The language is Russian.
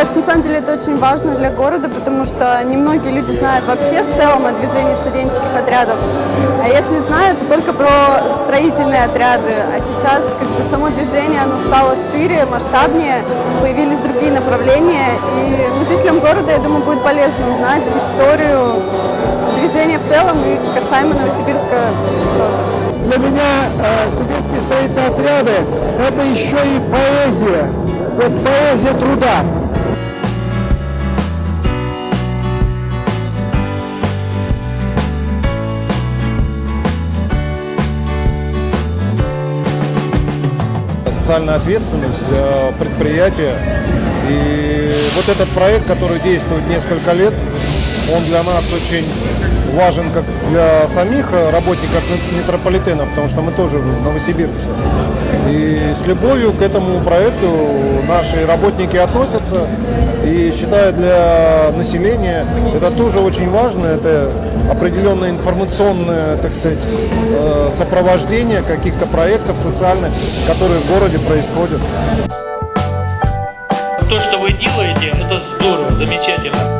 кажется, на самом деле это очень важно для города, потому что немногие люди знают вообще в целом о движении студенческих отрядов. А если знают, то только про строительные отряды. А сейчас как бы само движение оно стало шире, масштабнее, появились другие направления. И ну, жителям города, я думаю, будет полезно узнать историю движения в целом и касаемо Новосибирска тоже. Для меня э, студенческие строительные отряды – это еще и поэзия. Вот поэзия труда. Социальная ответственность э, предприятия. И вот этот проект, который действует несколько лет, он для нас очень важен как для самих работников метрополитена, потому что мы тоже новосибирцы. И с любовью к этому проекту наши работники относятся. И считаю, для населения это тоже очень важно. Это определенное информационное, так сказать, э, сопровождение каких-то проектов социальных, которые в городе происходят. То, что вы делаете, это здорово, замечательно.